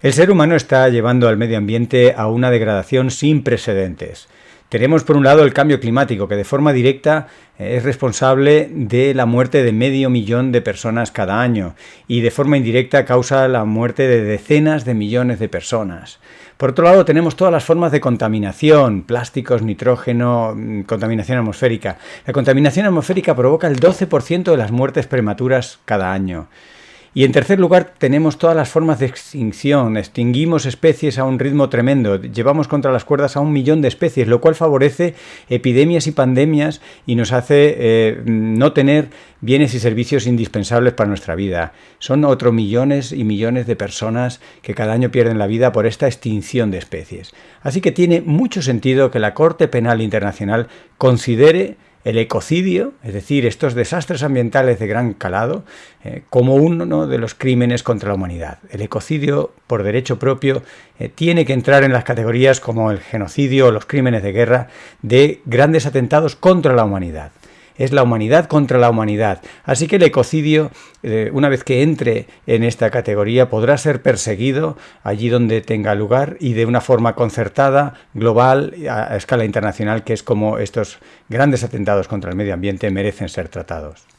El ser humano está llevando al medio ambiente a una degradación sin precedentes. Tenemos por un lado el cambio climático, que de forma directa eh, es responsable de la muerte de medio millón de personas cada año y de forma indirecta causa la muerte de decenas de millones de personas. Por otro lado tenemos todas las formas de contaminación, plásticos, nitrógeno, mm, contaminación atmosférica. La contaminación atmosférica provoca el 12% de las muertes prematuras cada año. Y en tercer lugar, tenemos todas las formas de extinción. Extinguimos especies a un ritmo tremendo. Llevamos contra las cuerdas a un millón de especies, lo cual favorece epidemias y pandemias y nos hace eh, no tener bienes y servicios indispensables para nuestra vida. Son otros millones y millones de personas que cada año pierden la vida por esta extinción de especies. Así que tiene mucho sentido que la Corte Penal Internacional considere el ecocidio, es decir, estos desastres ambientales de gran calado, eh, como uno de los crímenes contra la humanidad. El ecocidio, por derecho propio, eh, tiene que entrar en las categorías como el genocidio o los crímenes de guerra de grandes atentados contra la humanidad es la humanidad contra la humanidad. Así que el ecocidio, eh, una vez que entre en esta categoría, podrá ser perseguido allí donde tenga lugar y de una forma concertada, global, a escala internacional, que es como estos grandes atentados contra el medio ambiente merecen ser tratados.